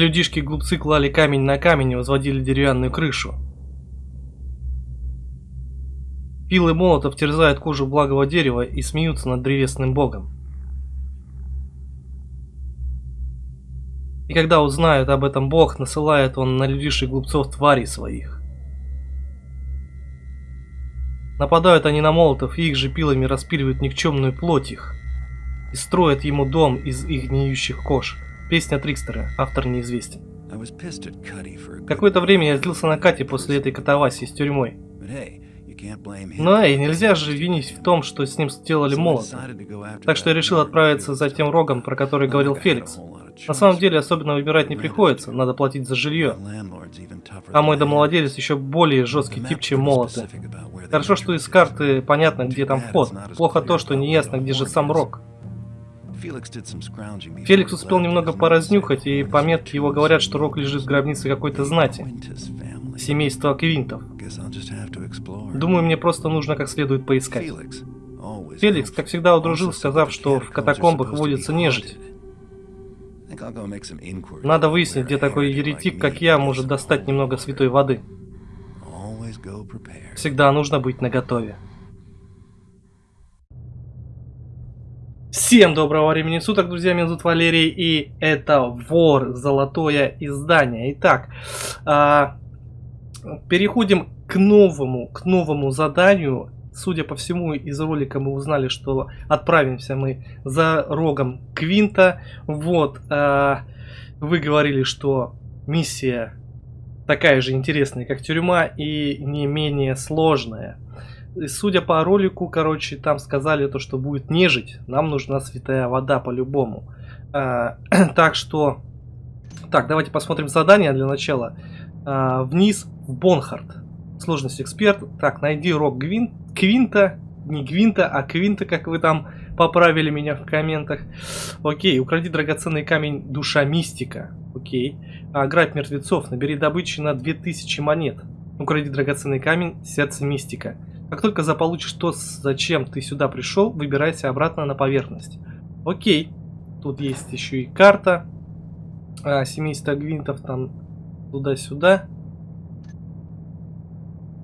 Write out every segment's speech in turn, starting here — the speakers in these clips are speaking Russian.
Людишки-глупцы клали камень на камень и возводили деревянную крышу. Пилы молотов терзают кожу благого дерева и смеются над древесным богом. И когда узнает об этом бог, насылает он на людишек глупцов тварей своих. Нападают они на молотов и их же пилами распиливают никчемную плоть их. И строят ему дом из их гниющих кож. Песня Трикстера, автор неизвестен. Какое-то время я злился на Кате после этой катавасии с тюрьмой. Но и нельзя же винить в том, что с ним сделали молот. Так что я решил отправиться за тем рогом, про который говорил Феликс. На самом деле особенно выбирать не приходится, надо платить за жилье. А мой домовладелец еще более жесткий тип, чем молоты. Хорошо, что из карты понятно, где там вход. Плохо то, что не ясно, где же сам Рок. Феликс успел немного поразнюхать, и по метке его говорят, что Рок лежит в гробнице какой-то знати. Семейства Квинтов. Думаю, мне просто нужно как следует поискать. Феликс, как всегда, удружил, сказав, что в катакомбах водится нежить. Надо выяснить, где такой еретик, как я, может достать немного святой воды. Всегда нужно быть наготове. Всем доброго времени суток, друзья, меня зовут Валерий, и это Вор, золотое издание. Итак, а, переходим к новому, к новому заданию. Судя по всему, из ролика мы узнали, что отправимся мы за рогом Квинта. Вот, э, вы говорили, что миссия такая же интересная, как тюрьма, и не менее сложная. И судя по ролику, короче, там сказали то, что будет нежить. Нам нужна святая вода по-любому. Э, так что... Так, давайте посмотрим задание для начала. Э, вниз в Бонхард. Сложность эксперт. Так, найди рок Гвин, Квинта. Не Гвинта, а Квинта, как вы там поправили меня в комментах. Окей, укради драгоценный камень Душа Мистика. Окей. А, грабь мертвецов. Набери добычи на 2000 монет. Укради драгоценный камень Сердце Мистика. Как только заполучишь то, зачем ты сюда пришел, выбирайся обратно на поверхность. Окей. Тут есть еще и карта. А, семейство Гвинтов там туда-сюда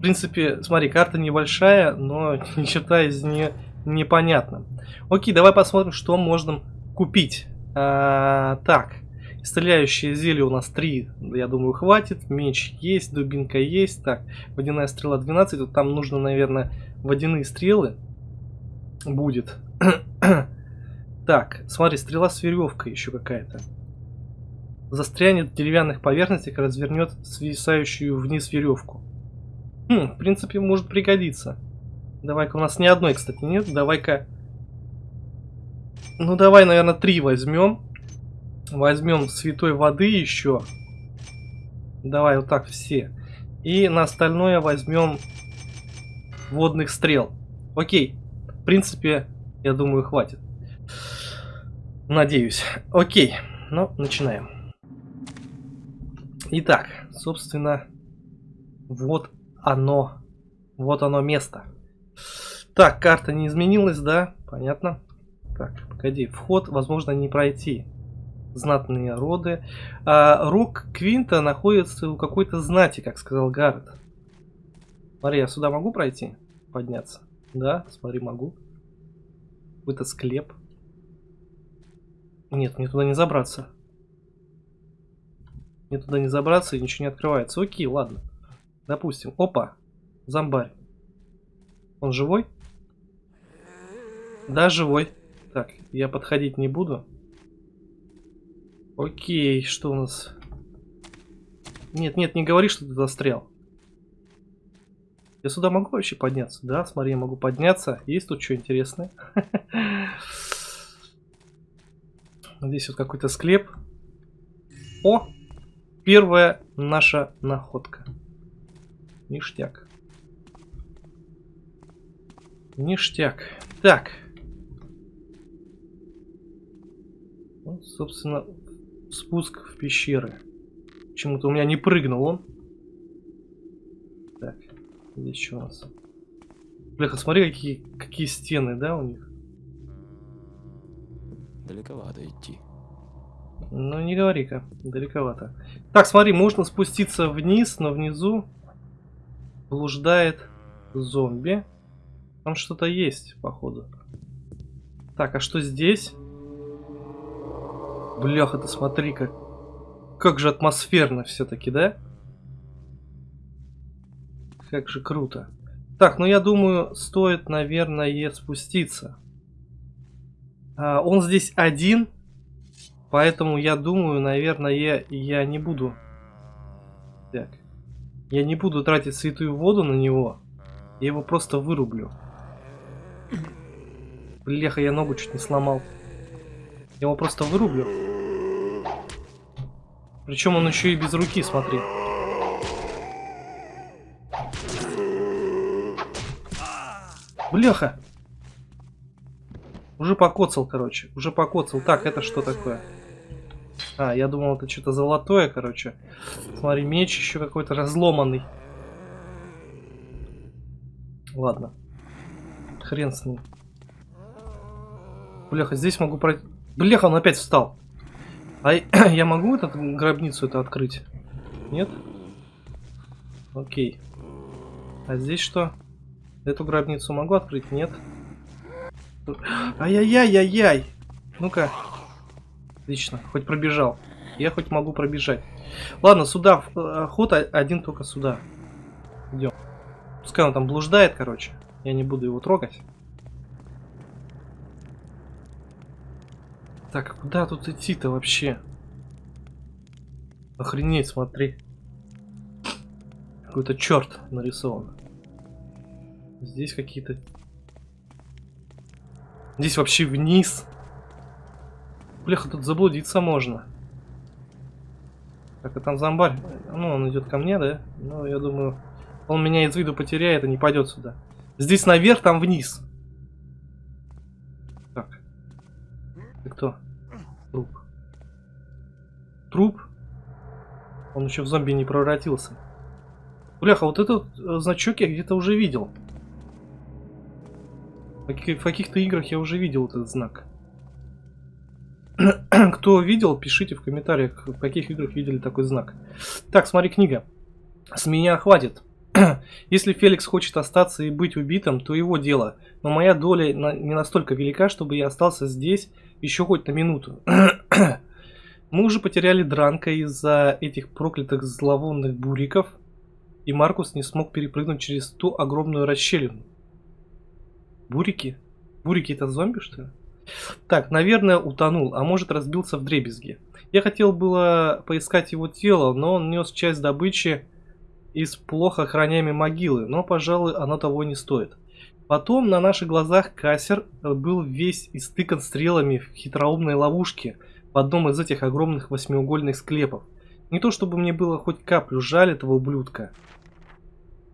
принципе, смотри, карта небольшая, но ни черта из нее непонятно. Окей, давай посмотрим, что можно купить. А, так, стреляющие зелья у нас 3, я думаю, хватит. Меч есть, дубинка есть. Так, водяная стрела 12, вот там нужно, наверное, водяные стрелы будет. так, смотри, стрела с веревкой еще какая-то. Застрянет в деревянных поверхностях, развернет свисающую вниз веревку. Хм, в принципе, может пригодиться. Давай-ка, у нас ни одной, кстати, нет. Давай-ка... Ну, давай, наверное, три возьмем. Возьмем святой воды еще. Давай вот так все. И на остальное возьмем водных стрел. Окей. В принципе, я думаю, хватит. Надеюсь. Окей. Ну, начинаем. Итак, собственно, вот оно. Вот оно место. Так, карта не изменилась, да? Понятно. Так, погоди. Вход, возможно, не пройти. Знатные роды. А, Рок Квинта находится у какой-то знати, как сказал Гаррет. Смотри, я сюда могу пройти? Подняться? Да, смотри, могу. Какой-то склеп. Нет, мне туда не забраться. Мне туда не забраться и ничего не открывается. Окей, ладно. Допустим. Опа. Зомбарь. Он живой? Да, живой. Так, я подходить не буду. Окей, что у нас? Нет, нет, не говори, что ты застрял. Я сюда могу вообще подняться? Да, смотри, я могу подняться. Есть тут что интересное? Здесь вот какой-то склеп. О! Первая наша находка. Ништяк. Ништяк. Так. Вот, собственно, спуск в пещеры. Почему-то у меня не прыгнул он. Так, здесь что у нас? Бляха, смотри, какие, какие стены, да, у них? Далековато идти. Ну, не говори-ка, далековато. Так, смотри, можно спуститься вниз, но внизу блуждает зомби. Там что-то есть, походу. Так, а что здесь? Бляха, ты смотри, как, как же атмосферно все-таки, да? Как же круто. Так, ну я думаю, стоит, наверное, спуститься. А, он здесь один, поэтому я думаю, наверное, я, я не буду... Так. Я не буду тратить святую воду на него. Я его просто вырублю. Бляха, я ногу чуть не сломал. Я его просто вырублю. Причем он еще и без руки, смотри. Бляха! Уже покоцал, короче. Уже покоцал. Так, это что такое? А, я думал, это что-то золотое, короче. Смотри, меч еще какой-то разломанный. Ладно. Хрен с ним. Бляха, здесь могу пройти... Бляха, он опять встал. А я могу эту гробницу это открыть? Нет? Окей. А здесь что? Эту гробницу могу открыть? Нет. Ай-яй-яй-яй-яй! Ну-ка. Отлично, хоть пробежал. Я хоть могу пробежать. Ладно, сюда э, ход один только сюда. Идем. Пускай он там блуждает, короче. Я не буду его трогать. Так, куда тут идти-то вообще? Охренеть, смотри. Какой-то черт нарисован. Здесь какие-то... Здесь вообще вниз. Бляха, тут заблудиться можно. Так, а там зомбарь. Ну, он идет ко мне, да? Ну, я думаю, он меня из виду потеряет и не пойдет сюда. Здесь наверх, там вниз. Так. Ты кто? Труп. Он еще в зомби не превратился. Бляха, вот этот э, значок я где-то уже видел. В каких-то играх я уже видел этот знак. Кто видел, пишите в комментариях, в каких играх видели такой знак. Так, смотри, книга. С меня хватит. Если Феликс хочет остаться и быть убитым, то его дело. Но моя доля не настолько велика, чтобы я остался здесь еще хоть на минуту. Мы уже потеряли Дранка из-за этих проклятых зловонных буриков, и Маркус не смог перепрыгнуть через ту огромную расщелину. Бурики? Бурики это зомби, что ли? Так, наверное, утонул, а может разбился в дребезги. Я хотел было поискать его тело, но он нес часть добычи из плохо охраняемой могилы, но, пожалуй, оно того не стоит. Потом на наших глазах кассер был весь истыкан стрелами в хитроумной ловушке в одном из этих огромных восьмиугольных склепов. Не то чтобы мне было хоть каплю жаль этого ублюдка,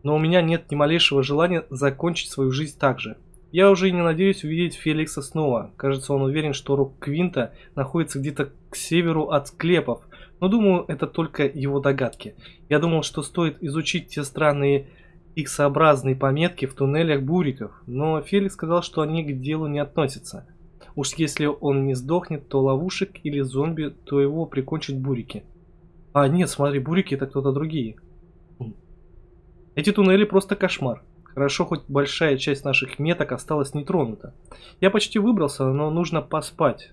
но у меня нет ни малейшего желания закончить свою жизнь так же. Я уже и не надеюсь увидеть Феликса снова. Кажется, он уверен, что рук Квинта находится где-то к северу от склепов. Но думаю, это только его догадки. Я думал, что стоит изучить те странные X-образные пометки в туннелях буриков, но Феликс сказал, что они к делу не относятся. Уж если он не сдохнет, то ловушек или зомби, то его прикончат бурики. А, нет, смотри, бурики это кто-то другие. Эти туннели просто кошмар. Хорошо, хоть большая часть наших меток осталась нетронута. Я почти выбрался, но нужно поспать.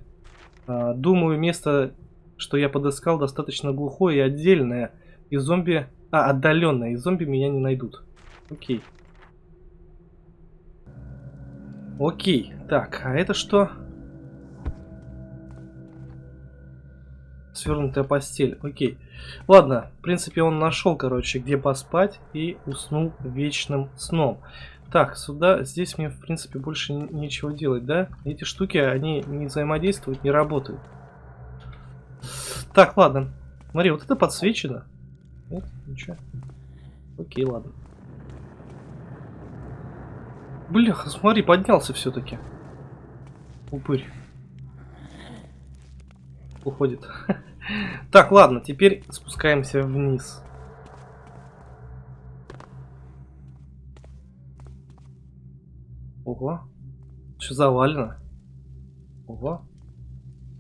А, думаю, место, что я подыскал, достаточно глухое и отдельное. И зомби... А, отдаленное. И зомби меня не найдут. Окей. Окей. Так, а это что? Свернутая постель. Окей. Ладно, в принципе, он нашел, короче, где поспать и уснул вечным сном. Так, сюда, здесь мне, в принципе, больше нечего делать, да? Эти штуки, они не взаимодействуют, не работают. Так, ладно. Смотри, вот это подсвечено. Нет, ничего. Окей, ладно. Бляха, смотри, поднялся все-таки. Упырь. Уходит. Так, ладно, теперь спускаемся вниз. Ого. Что завалено? Ого.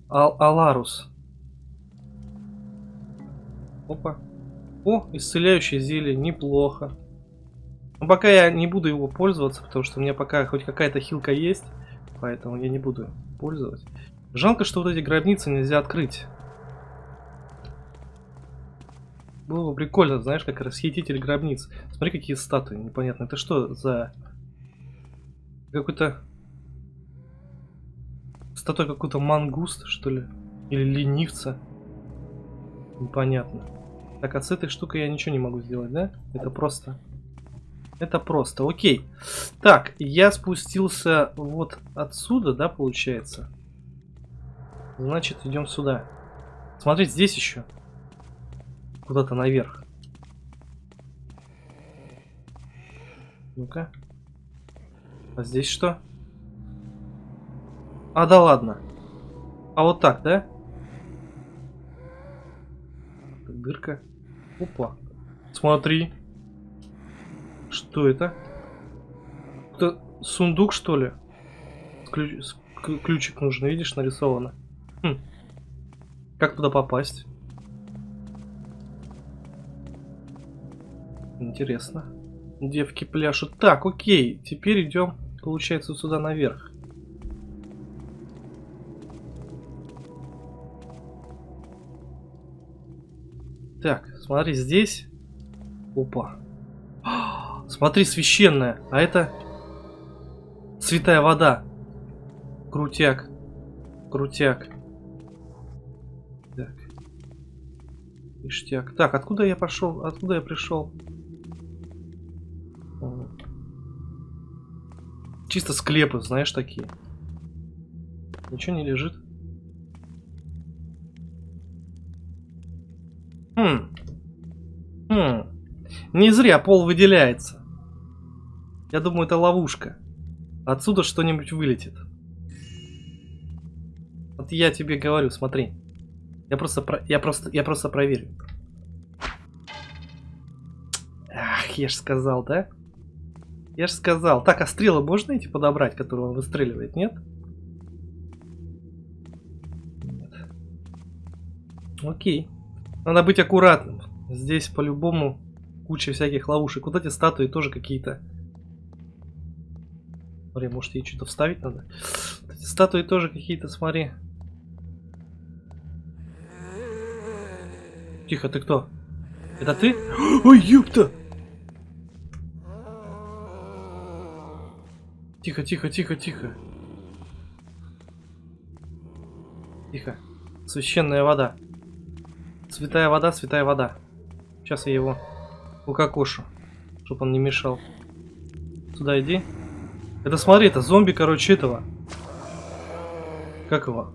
Ал Аларус. Опа. О, исцеляющее зелье, неплохо. Но пока я не буду его пользоваться, потому что у меня пока хоть какая-то хилка есть. Поэтому я не буду пользоваться. Жалко, что вот эти гробницы нельзя открыть. Было бы прикольно, знаешь, как расхититель гробниц. Смотри, какие статуи, непонятно. Это что за... Какой-то... Статуя какой-то мангуст, что ли? Или ленивца? Непонятно. Так, а с этой штукой я ничего не могу сделать, да? Это просто... Это просто, окей. Так, я спустился вот отсюда, да, получается? Значит, идем сюда. Смотрите, здесь еще. Куда-то наверх. Ну-ка. А здесь что? А, да ладно. А вот так, да? Дырка. Опа. Смотри. Что это? Это сундук, что ли? Ключ... Ключик нужен, видишь, нарисовано. Хм. Как туда попасть? Интересно. Девки пляшут. Так, окей. Теперь идем, получается, сюда наверх. Так, смотри, здесь. Опа. Смотри, священная. А это святая вода. Крутяк. Крутяк. Так. Ништяк. Так, откуда я пошел? Откуда я пришел? Чисто склепы, знаешь, такие. Ничего не лежит. Хм. Хм. Не зря пол выделяется. Я думаю, это ловушка. Отсюда что-нибудь вылетит. Вот я тебе говорю, смотри. Я просто, про... я просто, я просто проверю. Ах, я ж сказал, да? Я же сказал. Так, а стрелы можно эти подобрать, которые он выстреливает, нет? Нет. Окей. Надо быть аккуратным. Здесь по-любому куча всяких ловушек. Вот эти статуи тоже какие-то. Смотри, может ей что-то вставить надо? Эти статуи тоже какие-то, смотри. Тихо, ты кто? Это ты? Ой, ёпта! Тихо, тихо, тихо, тихо. Тихо. Священная вода. Святая вода, святая вода. Сейчас я его укокошу, чтобы он не мешал. Сюда иди. Это смотри, это зомби, короче, этого. Как его?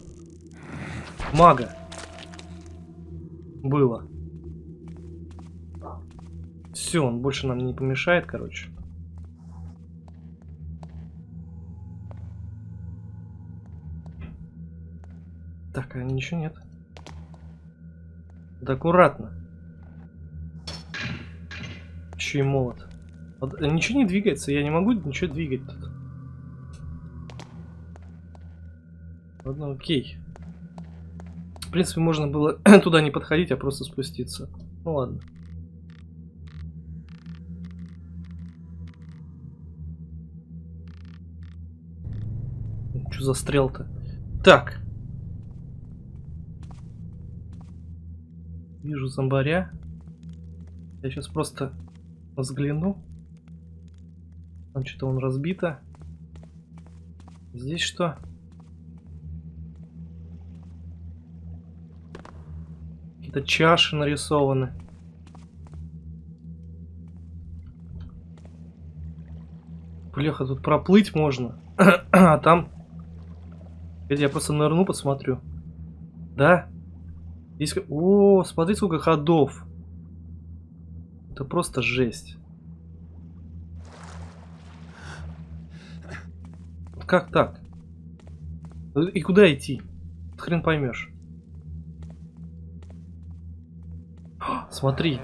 Мага. Было. Все, он больше нам не помешает, короче. Так, а ничего нет. Да аккуратно. Еще и молот. Вот, э, ничего не двигается, я не могу ничего двигать тут. Ладно, окей. В принципе, можно было туда не подходить, а просто спуститься. Ну ладно. Что за стрел-то? Так. Вижу зомбаря. Я сейчас просто взгляну. Там что-то он разбито. Здесь что? Какие-то чаши нарисованы. Бляха, тут проплыть можно. а там... Я просто нырну, посмотрю. Да? Здесь... О, смотри, сколько ходов. Это просто жесть. Как так? И куда идти? Хрен поймешь. Смотри.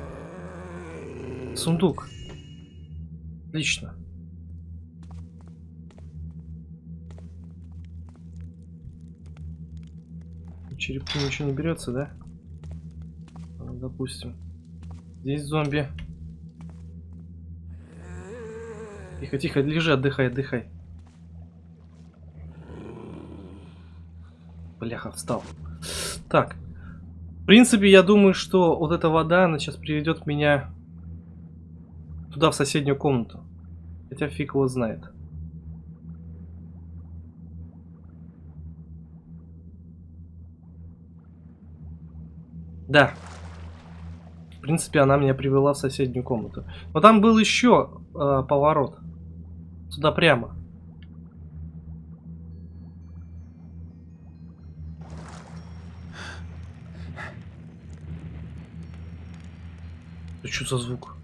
Сундук. Отлично. Черепки ничего не берется, да? Допустим. Здесь зомби. Тихо, тихо, лежи, отдыхай, отдыхай. Бляха, встал. Так. В принципе, я думаю, что вот эта вода, она сейчас приведет меня туда, в соседнюю комнату. Хотя фиг его знает. Да. Принципе, она меня привела в соседнюю комнату. Но там был еще э, поворот. Сюда прямо. Это что за звук?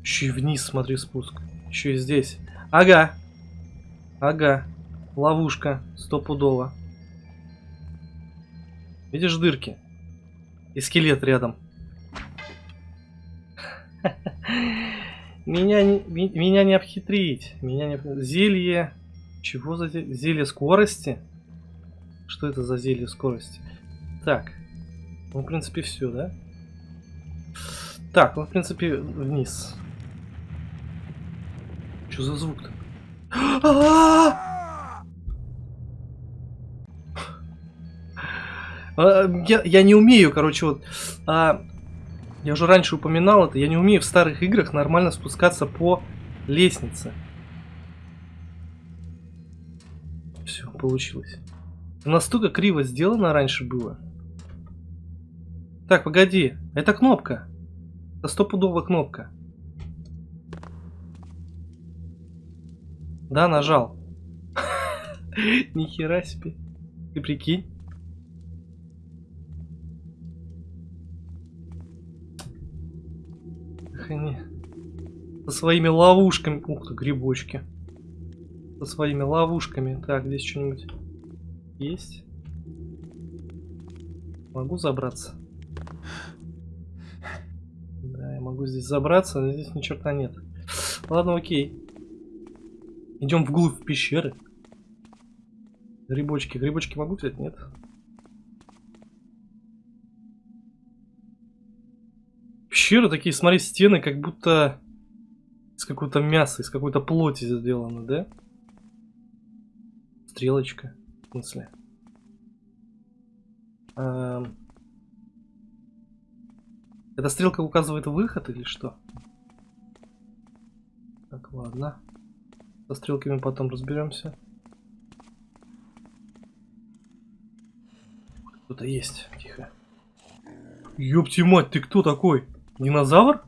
Еще и вниз, смотри, спуск. Еще и здесь. Ага. Ага. Ловушка. Стопудово. Видишь дырки? И скелет рядом. Меня не, меня не обхитрить. Меня не Зелье. Чего за зелье? Зелье скорости? Что это за зелье скорости? Так. Ну, в принципе, все, да? Так, ну, в принципе, вниз. Что за звук-то? Я, я не умею, короче, вот... А, я уже раньше упоминал это, я не умею в старых играх нормально спускаться по лестнице. Все, получилось. Настолько криво сделано раньше было. Так, погоди. Это кнопка. Это стопудовая кнопка. Да, нажал. Нихера себе. Ты прикинь. Со своими ловушками. Ух ты, грибочки. Со своими ловушками. Так, здесь что-нибудь есть? Могу забраться? Да, я могу здесь забраться, но здесь ни черта нет. Ладно, окей. Идем вглубь пещеры. Грибочки. Грибочки могу взять? Нет. Пещеры такие, смотри, стены, как будто из какого-то мяса, из какой-то плоти сделаны, да? Стрелочка, в смысле. Эм... Эта стрелка указывает выход или что? Так, ладно. Со стрелками потом разберемся. Кто-то есть. Тихо. Ёпти мать, ты кто такой? Динозавр?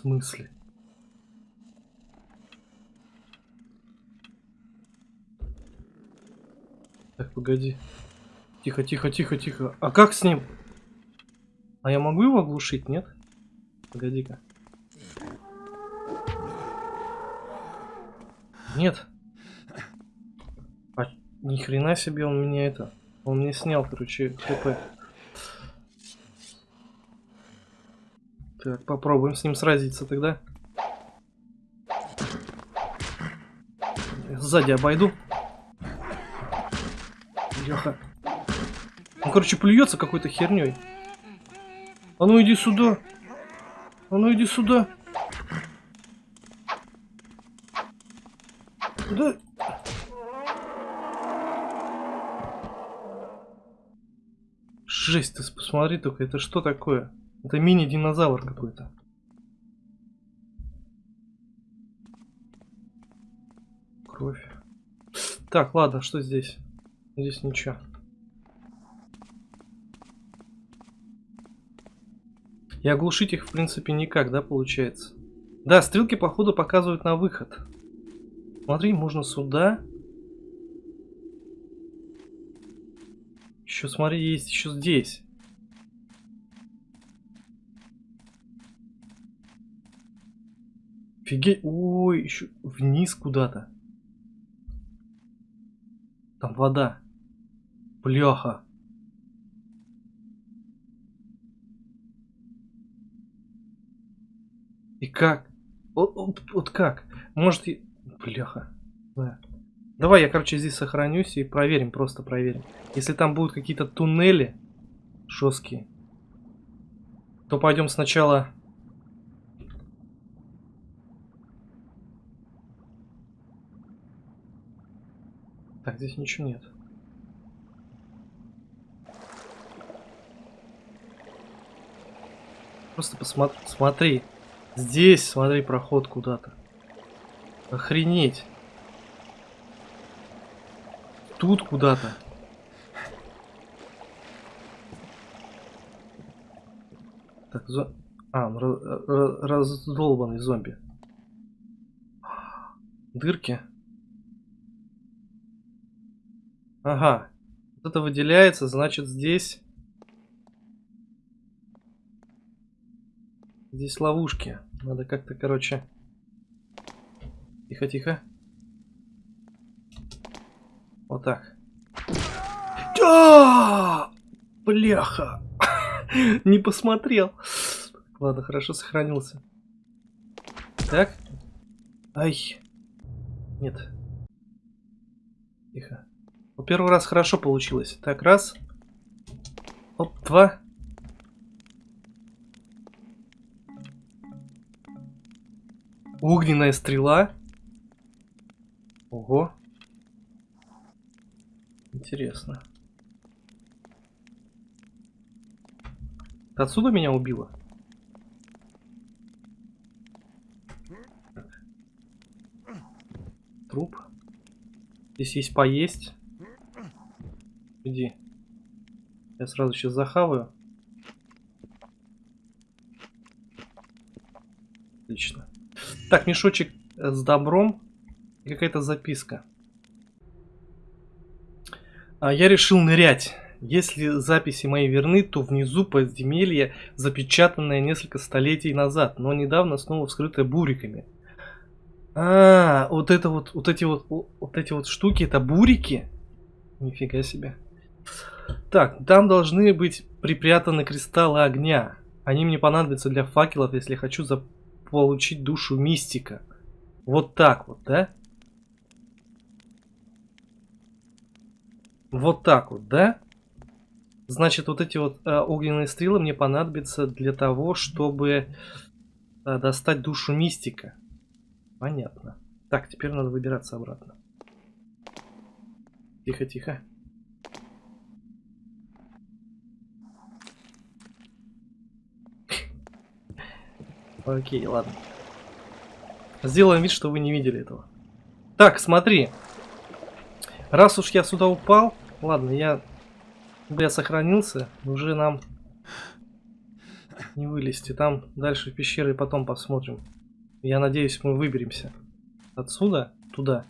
Смысле? Так, погоди. Тихо, тихо, тихо, тихо. А как с ним? А я могу его оглушить, нет? Погоди-ка. Нет. Ни хрена себе он мне это. Он мне снял, короче, хп. Так, попробуем с ним сразиться тогда. Сзади обойду. Леха. Он, короче, плюется какой-то херней. А ну иди сюда. А ну иди сюда. Да Жесть, ты посмотри только, это что такое? Это мини-динозавр какой-то. Кровь. Так, ладно, что здесь? Здесь ничего. И оглушить их, в принципе, никак, да, получается? Да, стрелки, походу, показывают на выход. Смотри, можно сюда. Еще, смотри, есть еще здесь. Офигеть. Ой, еще вниз куда-то. Там вода. Бляха. И как? Вот, вот, вот как? Может, и... Бляха. Да. Давай я, короче, здесь сохранюсь и проверим, просто проверим. Если там будут какие-то туннели жесткие, то пойдем сначала... Так, здесь ничего нет. Просто посмотри, смотри. Здесь, смотри, проход куда-то. Охренеть. Тут куда-то. Так, зо... А, он раздолбанный зомби. Дырки. Ага. Вот это выделяется, значит здесь... Здесь ловушки. Надо как-то, короче... Тихо-тихо. Вот так. А! Бляха! Не посмотрел. Ладно, хорошо сохранился. Так. Ай. Нет. Тихо. Ну, первый раз хорошо получилось. Так, раз. Оп, два. Огненная стрела. Ого. Интересно. Отсюда меня убила? Труп. Здесь есть поесть. Иди. Я сразу сейчас захаваю. Отлично. Так, мешочек с добром какая-то записка. А, я решил нырять. Если записи мои верны, то внизу подземелье, запечатанное несколько столетий назад, но недавно снова вскрытое буриками. А, вот это вот, вот эти вот, вот эти вот штуки, это бурики? Нифига себе. Так, там должны быть припрятаны кристаллы огня. Они мне понадобятся для факелов, если хочу заполучить душу мистика. Вот так вот, да? Вот так вот, да? Значит, вот эти вот э, огненные стрелы мне понадобятся для того, чтобы э, достать душу мистика. Понятно. Так, теперь надо выбираться обратно. Тихо, тихо. Окей, ладно. Сделаем вид, что вы не видели этого. Так, смотри. Раз уж я сюда упал, ладно, я, я сохранился, уже нам не вылезти. Там дальше пещеры потом посмотрим. Я надеюсь, мы выберемся отсюда туда.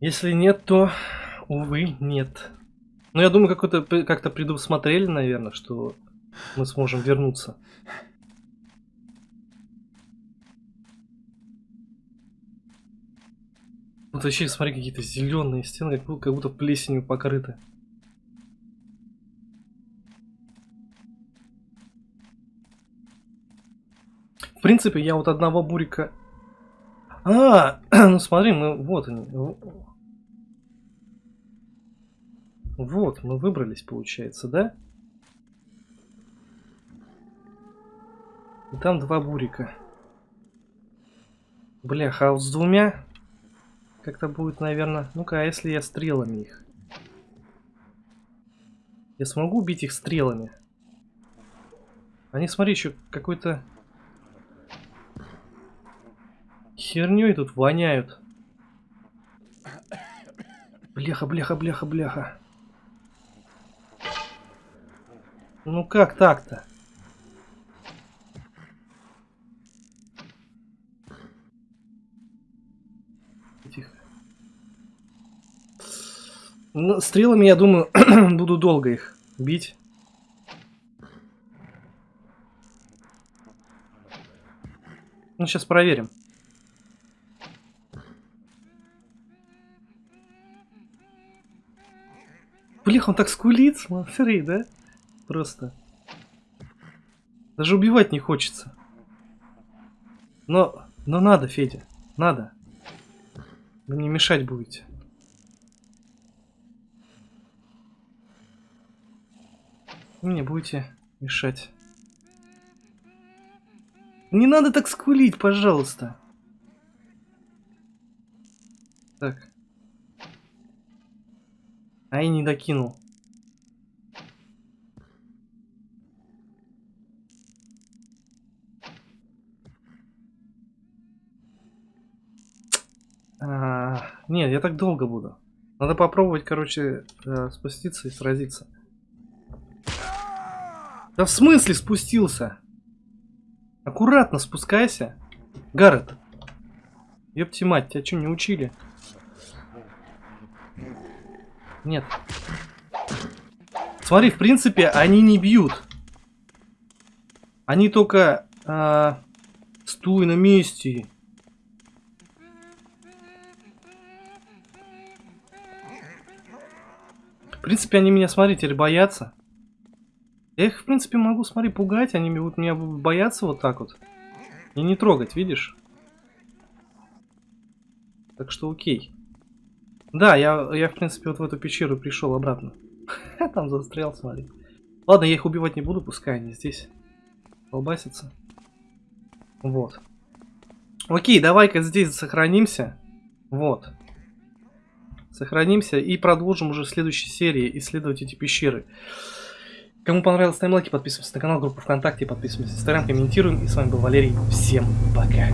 Если нет, то, увы, нет. Но я думаю, как-то как-то предусмотрели, наверное, что мы сможем вернуться. Вот вообще, смотри, какие-то зеленые стены, как как будто плесенью покрыты. В принципе, я вот одного бурика... А, ну смотри, мы... Вот они. Вот, мы выбрались, получается, да? И там два бурика. Бляха, а с двумя как-то будет, наверное... Ну-ка, а если я стрелами их? Я смогу убить их стрелами? Они, смотри, еще какой-то... Херней тут воняют. Бляха, бляха, бляха, бляха. Ну как так-то? Ну, стрелами, я думаю, буду долго их бить. Ну, сейчас проверим. Блин, он так скулит, смотри, да? Просто. Даже убивать не хочется. Но, но надо, Федя, надо. Вы мне мешать будете. Вы мне будете мешать. Не надо так скулить, пожалуйста. Так. А я не докинул. А, нет, я так долго буду. Надо попробовать, короче, э, спуститься и сразиться. Да в смысле спустился? Аккуратно спускайся. Гаррет. Ёпти мать, тебя что, не учили? Нет. Смотри, в принципе, они не бьют. Они только... А, стой на месте. В принципе, они меня, смотри, теперь боятся. Я их, в принципе, могу, смотри, пугать. Они будут меня бояться вот так вот. И не трогать, видишь? Так что окей. Да, я, я в принципе, вот в эту пещеру пришел обратно. Там застрял, смотри. Ладно, я их убивать не буду, пускай они здесь колбасятся. Вот. Окей, давай-ка здесь сохранимся. Вот. Сохранимся и продолжим уже в следующей серии исследовать эти пещеры. Кому понравилось, ставим лайки, подписываемся на канал, группу ВКонтакте, подписываемся на Инстаграм, комментируем. И с вами был Валерий. Всем пока.